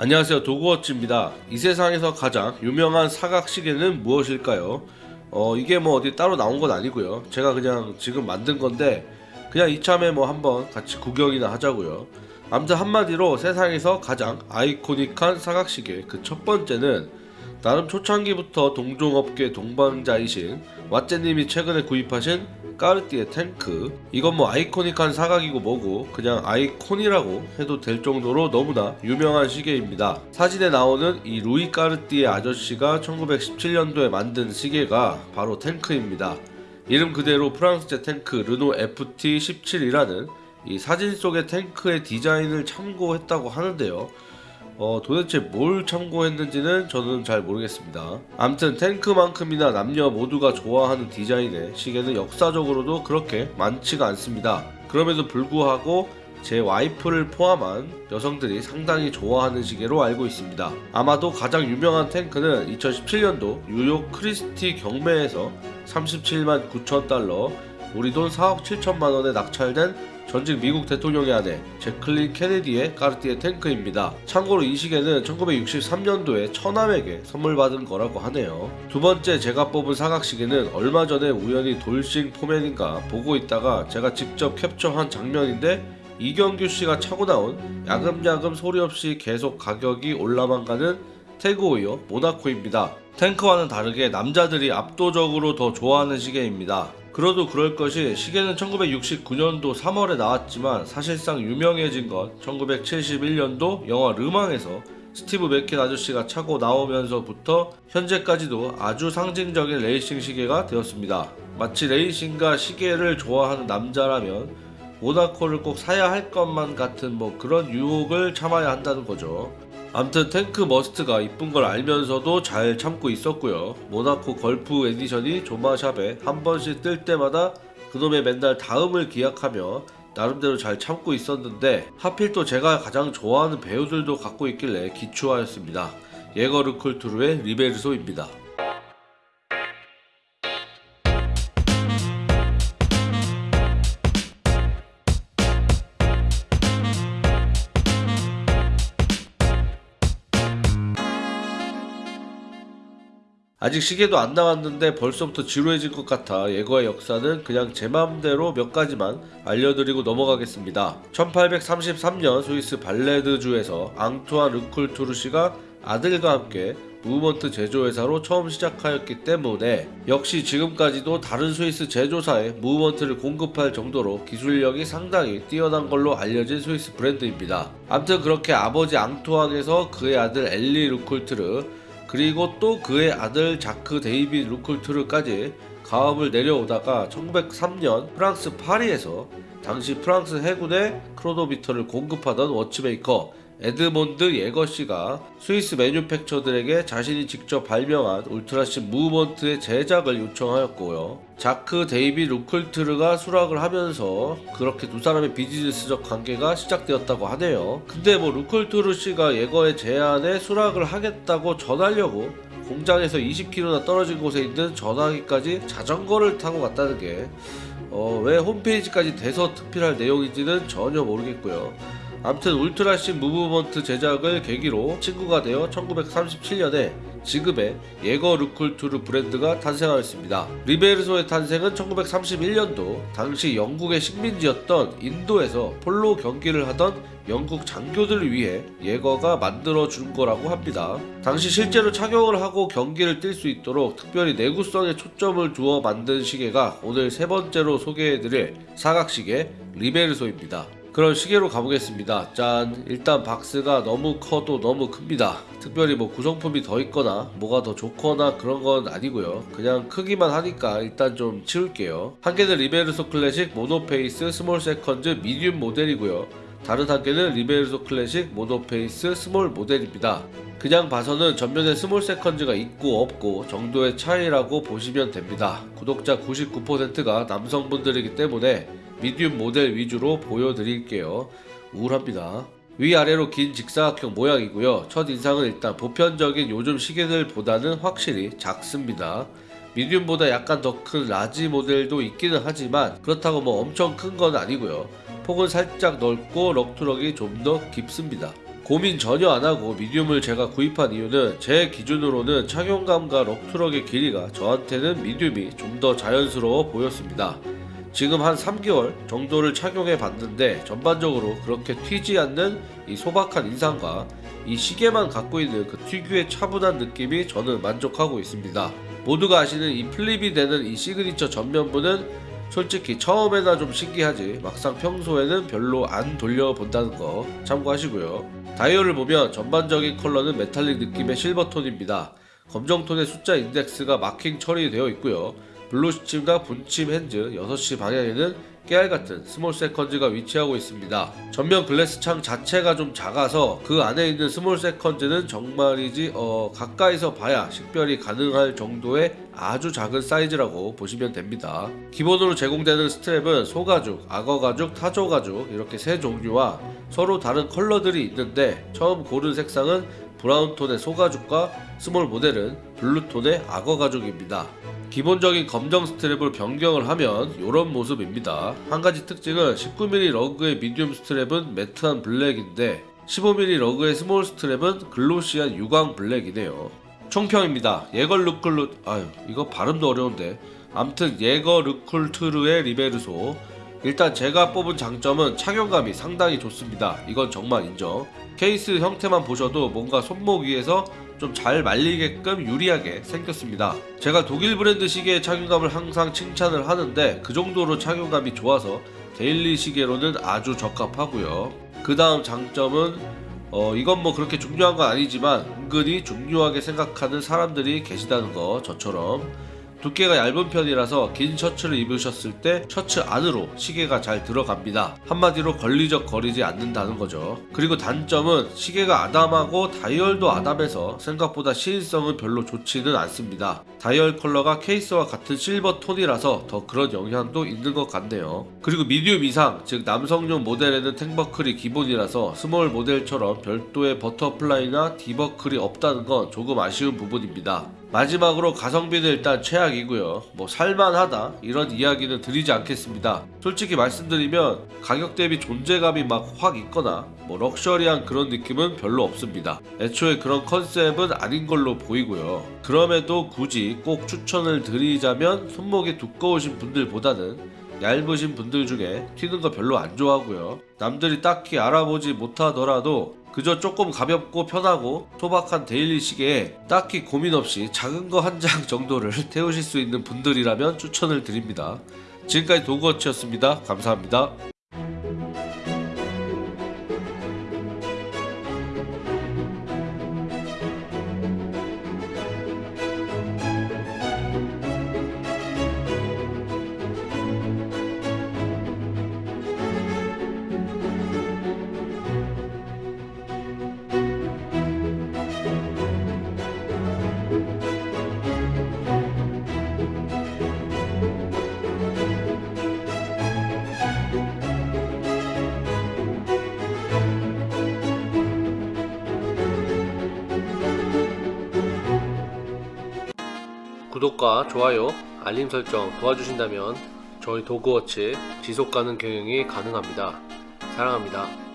안녕하세요. 도구워치입니다. 이 세상에서 가장 유명한 사각시계는 무엇일까요? 어 이게 뭐 어디 따로 나온 건 아니고요. 제가 그냥 지금 만든 건데 그냥 이참에 뭐 한번 같이 구경이나 하자고요. 아무튼 한마디로 세상에서 가장 아이코닉한 사각시계 그 첫 번째는 나름 초창기부터 동종업계 동반자이신 왓제님이 최근에 구입하신 까르띠에 탱크. 이건 뭐 아이코닉한 사각이고 뭐고 그냥 아이콘이라고 해도 될 정도로 너무나 유명한 시계입니다. 사진에 나오는 이 루이 까르띠에 아저씨가 1917년도에 만든 시계가 바로 탱크입니다. 이름 그대로 프랑스제 탱크 르노 FT17이라는 이 사진 속의 탱크의 디자인을 참고했다고 하는데요 어, 도대체 뭘 참고했는지는 저는 잘 모르겠습니다. 암튼 탱크만큼이나 남녀 모두가 좋아하는 디자인의 시계는 역사적으로도 그렇게 많지가 않습니다. 그럼에도 불구하고 제 와이프를 포함한 여성들이 상당히 좋아하는 시계로 알고 있습니다. 아마도 가장 유명한 탱크는 2017년도 뉴욕 크리스티 경매에서 37만 9천 달러, 우리 돈 4억 7천만 원에 낙찰된 전직 미국 대통령의 아내 제클린 케네디의 까르띠에 탱크입니다. 참고로 이 시계는 1963년도에 처남에게 선물 받은 거라고 하네요. 두 번째 제가 뽑은 사각 시계는 얼마 전에 우연히 돌싱 포맨인가 보고 있다가 제가 직접 캡처한 장면인데 이경규 씨가 차고 나온 야금야금 소리 없이 계속 가격이 올라만 가는 태그호이어 모나코입니다. 탱크와는 다르게 남자들이 압도적으로 더 좋아하는 시계입니다. 그도 그럴 것이 시계는 1969년도 3월에 나왔지만 사실상 유명해진 건 1971년도 영화 르망에서 스티브 맥퀸 아저씨가 차고 나오면서부터 현재까지도 아주 상징적인 레이싱 시계가 되었습니다. 마치 레이싱과 시계를 좋아하는 남자라면 모나코를 꼭 사야 할 것만 같은 뭐 그런 유혹을 참아야 한다는 거죠. 암튼 탱크 머스트가 이쁜 걸 알면서도 잘 참고 있었고요. 모나코 걸프 에디션이 조마샵에 한 번씩 뜰 때마다 그놈의 맨날 다음을 기약하며 나름대로 잘 참고 있었는데 하필 또 제가 가장 좋아하는 배우들도 갖고 있길래 기추하였습니다. 예거 르쿨트르의 리베르소입니다. 아직 시계도 안 나왔는데 벌써부터 지루해질 것 같아 예거의 역사는 그냥 제 맘대로 몇 가지만 알려드리고 넘어가겠습니다. 1833년 스위스 발레드주에서 앙투안 르쿨트르 씨가 아들과 함께 무브먼트 제조회사로 처음 시작하였기 때문에 역시 지금까지도 다른 스위스 제조사에 무브먼트를 공급할 정도로 기술력이 상당히 뛰어난 걸로 알려진 스위스 브랜드입니다. 암튼 그렇게 아버지 앙투안에서 그의 아들 엘리 르쿨트르 그리고 또 그의 아들 자크 데이비 르쿨트르까지 가업을 내려오다가 1903년 프랑스 파리에서 당시 프랑스 해군의 크로노미터를 공급하던 watchmaker 에드몬드 예거씨가 스위스 manufacture들에게 자신이 직접 발명한 ultra-thin 무브먼트의 제작을 요청하였고요. 자크 데이비 르쿨트르가 수락을 하면서 그렇게 두 사람의 비즈니스적 관계가 시작되었다고 하네요. 근데 뭐 르쿨트르 씨가 예거의 제안에 수락을 하겠다고 전하려고 공장에서 20km나 떨어진 곳에 있는 전화기까지 자전거를 타고 갔다는 게 어, 왜 홈페이지까지 대서특필할 내용인지는 전혀 모르겠고요. 암튼 ultra-thin 무브먼트 제작을 계기로 친구가 되어 1937년에 지금의 예거 르쿨트르 브랜드가 탄생하였습니다. 리베르소의 탄생은 1931년도 당시 영국의 식민지였던 인도에서 폴로 경기를 하던 영국 장교들을 위해 예거가 만들어 준 거라고 합니다. 당시 실제로 착용을 하고 경기를 뛸 수 있도록 특별히 내구성에 초점을 두어 만든 시계가 오늘 세 번째로 소개해드릴 사각시계 리베르소입니다. 그럼 시계로 가보겠습니다. 짠! 일단 박스가 너무 커도 너무 큽니다. 특별히 뭐 구성품이 더 있거나 뭐가 더 좋거나 그런 건 아니고요. 그냥 크기만 하니까 일단 좀 치울게요. 한 개는 리베르소 클래식 monoface small seconds medium 모델이고요. 다른 한 개는 리베르소 클래식 monoface small 모델입니다. 그냥 봐서는 전면에 small seconds가 있고 없고 정도의 차이라고 보시면 됩니다. 구독자 99%가 남성분들이기 때문에 medium 모델 위주로 보여드릴게요. 우울합니다. 위아래로 긴 직사각형 모양이고요. 첫 인상은 일단 보편적인 요즘 시계들보다는 확실히 작습니다. medium보다 약간 더 큰 large 모델도 있기는 하지만 그렇다고 뭐 엄청 큰 건 아니고요. 폭은 살짝 넓고 lug to lug이 좀 더 깊습니다. 고민 전혀 안 하고 medium을 제가 구입한 이유는 제 기준으로는 착용감과 lug to lug의 길이가 저한테는 medium이 좀 더 자연스러워 보였습니다. 지금 한 3개월 정도를 착용해 봤는데 전반적으로 그렇게 튀지 않는 이 소박한 인상과 이 시계만 갖고 있는 그 특유의 차분한 느낌이 저는 만족하고 있습니다. 모두가 아시는 이 flip이 되는 이 시그니처 전면부는 솔직히 처음에나 좀 신기하지 막상 평소에는 별로 안 돌려본다는 거 참고하시고요. 다이얼을 보면 전반적인 컬러는 메탈릭 느낌의 실버톤입니다. 검정톤의 숫자 인덱스가 마킹 처리되어 있고요. blue 시침과 분침 hands 6시 방향에는 깨알같은 small seconds가 위치하고 있습니다. 전면 glass 창 자체가 좀 작아서 그 안에 있는 small seconds는 정말이지 어, 가까이서 봐야 식별이 가능할 정도의 아주 작은 사이즈라고 보시면 됩니다. 기본으로 제공되는 strap은 소가죽, 악어가죽, 타조가죽 이렇게 세 종류와 서로 다른 컬러들이 있는데 처음 고른 색상은 brown 톤의 소가죽과 small 모델은 blue 톤의 악어가죽입니다. 기본적인 검정 strap을 변경을 하면 이런 모습입니다. 한 가지 특징은 19mm 러그의 미디움 스트랩은 매트한 블랙인데 15mm lug의 small strap은 glossy한 유광 black이네요. 총평입니다. 예거 르쿨루 아유 이거 발음도 어려운데 암튼 예거 르쿨트르의 리베르소 일단 제가 뽑은 장점은 착용감이 상당히 좋습니다. 이건 정말 인정. 케이스 형태만 보셔도 뭔가 손목 위에서 좀 잘 말리게끔 유리하게 생겼습니다. 제가 독일 브랜드 시계의 착용감을 항상 칭찬을 하는데 그 정도로 착용감이 좋아서 daily 시계로는 아주 적합하고요. 그 다음 장점은 어 이건 뭐 그렇게 중요한 건 아니지만 은근히 중요하게 생각하는 사람들이 계시다는 거 저처럼 두께가 얇은 편이라서 긴 셔츠를 입으셨을 때 셔츠 안으로 시계가 잘 들어갑니다. 한마디로 걸리적 거리지 않는다는 거죠. 그리고 단점은 시계가 아담하고 다이얼도 아담해서 생각보다 시인성은 별로 좋지는 않습니다. 다이얼 컬러가 케이스와 같은 실버 톤이라서 더 그런 영향도 있는 것 같네요. 그리고 medium 이상, 즉 남성용 모델에는 tang buckle이 기본이라서 small 모델처럼 별도의 butterfly나 D-buckle이 없다는 건 조금 아쉬운 부분입니다. 마지막으로 가성비는 일단 최악이고요. 뭐 살만하다 이런 이야기는 드리지 않겠습니다. 솔직히 말씀드리면 가격 대비 존재감이 막 확 있거나 뭐 럭셔리한 그런 느낌은 별로 없습니다. 애초에 그런 컨셉은 아닌 걸로 보이고요. 그럼에도 굳이 꼭 추천을 드리자면 손목이 두꺼우신 분들보다는 얇으신 분들 중에 튀는 거 별로 안 좋아하고요. 남들이 딱히 알아보지 못하더라도 그저 조금 가볍고 편하고 소박한 데일리 시계에 딱히 고민 없이 작은 거 한 장 정도를 태우실 수 있는 분들이라면 추천을 드립니다. 지금까지 도그워치였습니다. 감사합니다. 구독과 좋아요, 알림 설정 도와주신다면 저희 도그워치 지속가능 경영이 가능합니다. 사랑합니다.